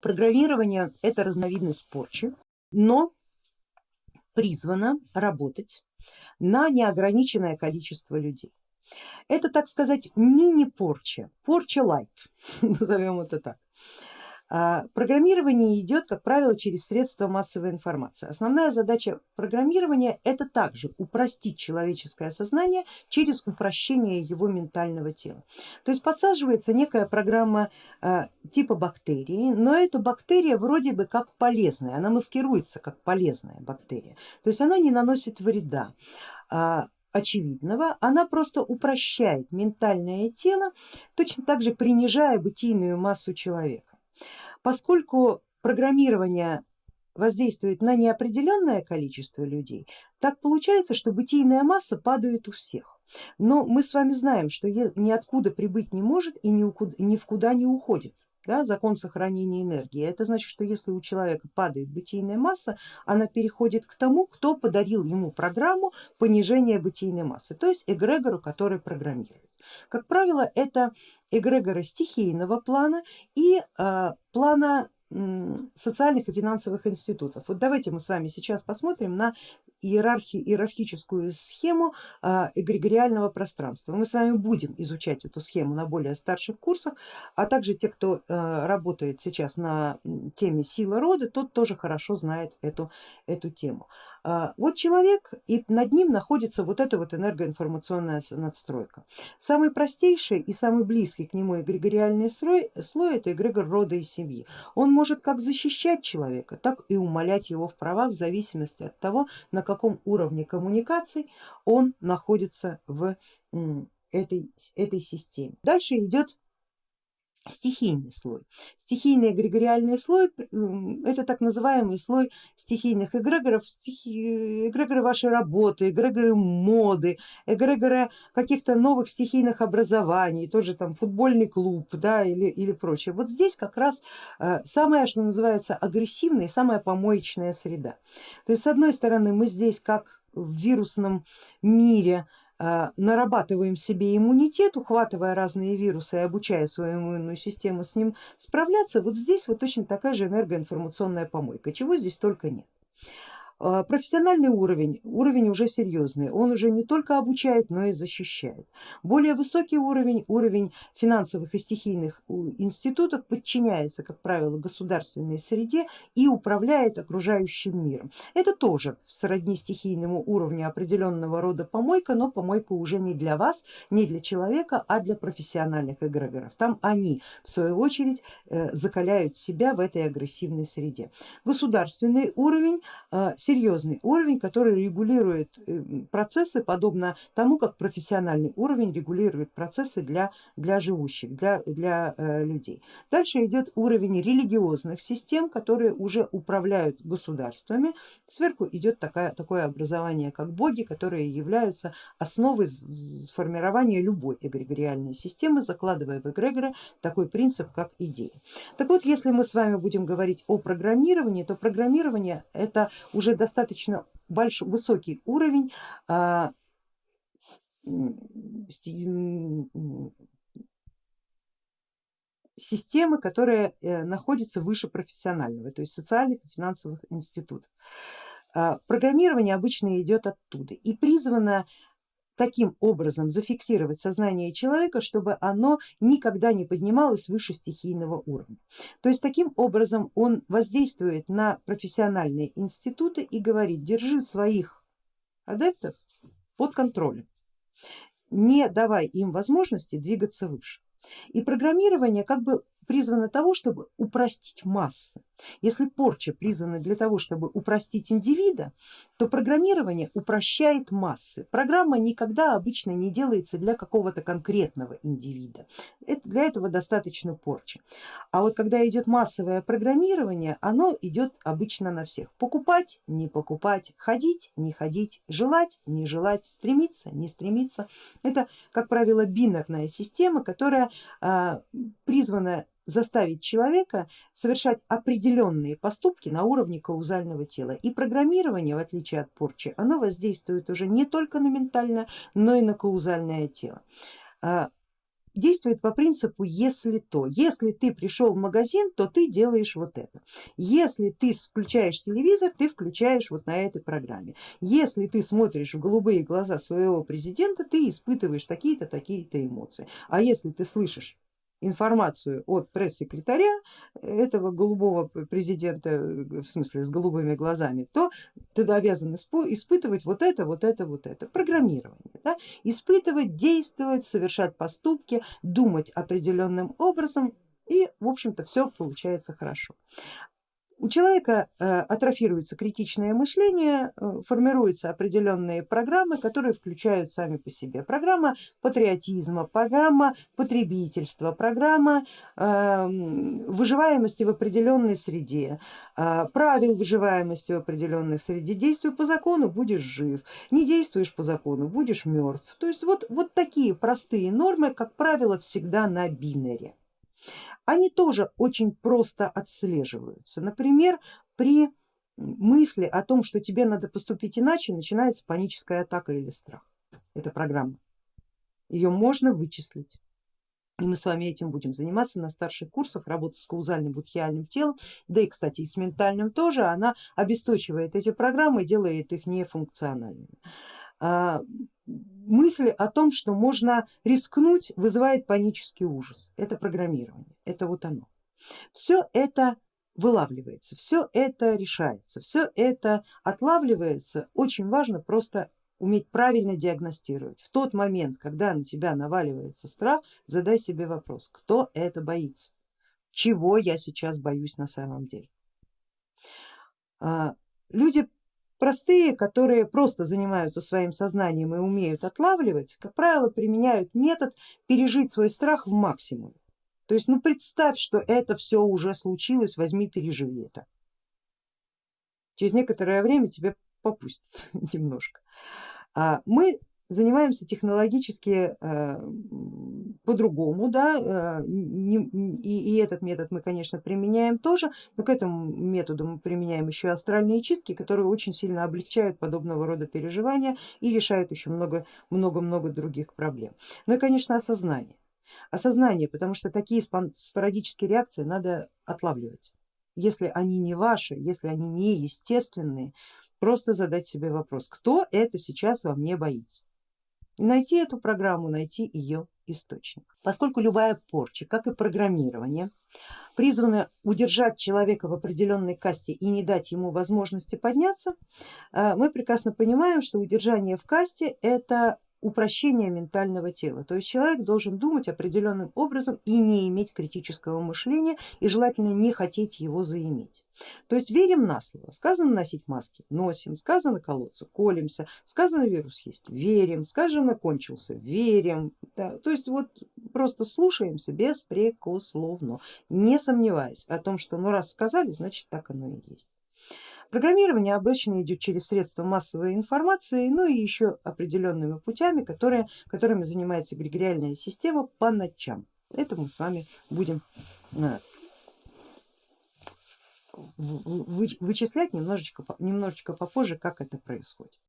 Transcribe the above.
Программирование это разновидность порчи, но призвано работать на неограниченное количество людей. Это, так сказать, мини-порча, порча лайт, назовем это так. А, программирование идет, как правило, через средства массовой информации. Основная задача программирования это также упростить человеческое сознание через упрощение его ментального тела. То есть подсаживается некая программа а, типа бактерии, но эта бактерия вроде бы как полезная, она маскируется как полезная бактерия, то есть она не наносит вреда а, очевидного, она просто упрощает ментальное тело, точно так же принижая бытийную массу человека. Поскольку программирование воздействует на неопределенное количество людей, так получается, что бытийная масса падает у всех. Но мы с вами знаем, что ниоткуда прибыть не может и ни в куда не уходит. Да, закон сохранения энергии. Это значит, что если у человека падает бытийная масса, она переходит к тому, кто подарил ему программу понижения бытийной массы, то есть эгрегору, который программирует. Как правило, это эгрегоры стихийного плана и э, плана социальных и финансовых институтов. Вот давайте мы с вами сейчас посмотрим на иерархи, иерархическую схему а, эгрегориального пространства. Мы с вами будем изучать эту схему на более старших курсах, а также те, кто а, работает сейчас на теме сила рода, тот тоже хорошо знает эту, эту тему. А, вот человек и над ним находится вот эта вот энергоинформационная надстройка. Самый простейший и самый близкий к нему эгрегориальный слой, слой это эгрегор рода и семьи. Он может как защищать человека, так и умолять его в правах в зависимости от того, на каком уровне коммуникаций он находится в этой, этой системе. Дальше идет стихийный слой. Стихийный эгрегориальный слой это так называемый слой стихийных эгрегоров, стихи, эгрегоры вашей работы, эгрегоры моды, эгрегоры каких-то новых стихийных образований, тоже там футбольный клуб да, или, или прочее. Вот здесь как раз э, самая, что называется, агрессивная, самая помоечная среда. То есть с одной стороны мы здесь как в вирусном мире нарабатываем себе иммунитет, ухватывая разные вирусы и обучая свою иммунную систему с ним справляться, вот здесь вот точно такая же энергоинформационная помойка, чего здесь только нет. А, профессиональный уровень, уровень уже серьезный, он уже не только обучает, но и защищает. Более высокий уровень, уровень финансовых и стихийных институтов подчиняется, как правило, государственной среде и управляет окружающим миром. Это тоже сродни стихийному уровню определенного рода помойка, но помойка уже не для вас, не для человека, а для профессиональных эгрегоров. Там они в свою очередь э, закаляют себя в этой агрессивной среде. Государственный уровень э, серьезный уровень, который регулирует э, процессы, подобно тому, как профессиональный уровень регулирует процессы для, для живущих, для, для э, людей. Дальше идет уровень религиозных систем, которые уже управляют государствами. Сверху идет такая, такое образование, как боги, которые являются основой формирования любой эгрегориальной системы, закладывая в эгрегоры такой принцип, как идея. Так вот, если мы с вами будем говорить о программировании, то программирование это уже достаточно большой, высокий уровень а, системы, которая э, находится выше профессионального, то есть социальных и финансовых институтов. А, программирование обычно идет оттуда и призвано таким образом зафиксировать сознание человека, чтобы оно никогда не поднималось выше стихийного уровня. То есть таким образом он воздействует на профессиональные институты и говорит, держи своих адептов под контролем, не давай им возможности двигаться выше. И программирование как бы призвано того, чтобы упростить массы. Если порча призвана для того, чтобы упростить индивида, то программирование упрощает массы. Программа никогда обычно не делается для какого-то конкретного индивида. Это, для этого достаточно порчи. А вот когда идет массовое программирование, оно идет обычно на всех. Покупать, не покупать, ходить, не ходить, желать, не желать, стремиться, не стремиться. Это, как правило, бинарная система, которая а, призвана заставить человека совершать определенные поступки на уровне каузального тела. И программирование, в отличие от порчи, оно воздействует уже не только на ментальное, но и на каузальное тело. А, действует по принципу если то. Если ты пришел в магазин, то ты делаешь вот это. Если ты включаешь телевизор, ты включаешь вот на этой программе. Если ты смотришь в голубые глаза своего президента, ты испытываешь такие-то, такие-то эмоции. А если ты слышишь информацию от пресс-секретаря этого голубого президента, в смысле с голубыми глазами, то ты обязан испытывать вот это, вот это, вот это. Программирование. Да? Испытывать, действовать, совершать поступки, думать определенным образом и в общем-то все получается хорошо у человека э, атрофируется критичное мышление, э, формируются определенные программы, которые включают сами по себе. Программа патриотизма, программа потребительства, программа эм, выживаемости в определенной среде, э, правил выживаемости в определенной среде. Действуй по закону, будешь жив, не действуешь по закону, будешь мертв. То есть вот, вот такие простые нормы, как правило, всегда на бинере они тоже очень просто отслеживаются. Например, при мысли о том, что тебе надо поступить иначе, начинается паническая атака или страх. Это программа. Ее можно вычислить. И мы с вами этим будем заниматься на старших курсах, работа с каузальным будхиальным телом, да и кстати и с ментальным тоже, она обесточивает эти программы и делает их нефункциональными. А, мысль о том, что можно рискнуть, вызывает панический ужас. Это программирование, это вот оно. Все это вылавливается, все это решается, все это отлавливается. Очень важно просто уметь правильно диагностировать. В тот момент, когда на тебя наваливается страх, задай себе вопрос, кто это боится, чего я сейчас боюсь на самом деле. А, люди Простые, которые просто занимаются своим сознанием и умеют отлавливать, как правило, применяют метод пережить свой страх в максимум. То есть ну представь, что это все уже случилось, возьми, переживи это. Через некоторое время тебя попустят немножко. А мы занимаемся технологически э, по-другому, да, э, и, и этот метод мы, конечно, применяем тоже, но к этому методу мы применяем еще астральные чистки, которые очень сильно облегчают подобного рода переживания и решают еще много-много других проблем. Ну и, конечно, осознание. Осознание, потому что такие спорадические реакции надо отлавливать. Если они не ваши, если они не естественные, просто задать себе вопрос, кто это сейчас во мне боится найти эту программу, найти ее источник. Поскольку любая порча, как и программирование, призвана удержать человека в определенной касте и не дать ему возможности подняться, э, мы прекрасно понимаем, что удержание в касте это упрощение ментального тела. То есть человек должен думать определенным образом и не иметь критического мышления и желательно не хотеть его заиметь. То есть верим на слово, сказано носить маски, носим, сказано колоться, колемся, сказано вирус есть, верим, сказано кончился, верим. Да. То есть вот просто слушаемся беспрекословно, не сомневаясь о том, что ну раз сказали, значит так оно и есть. Программирование обычно идет через средства массовой информации, ну и еще определенными путями, которые, которыми занимается эгрегориальная система по ночам. Это мы с вами будем э, вычислять немножечко, немножечко попозже, как это происходит.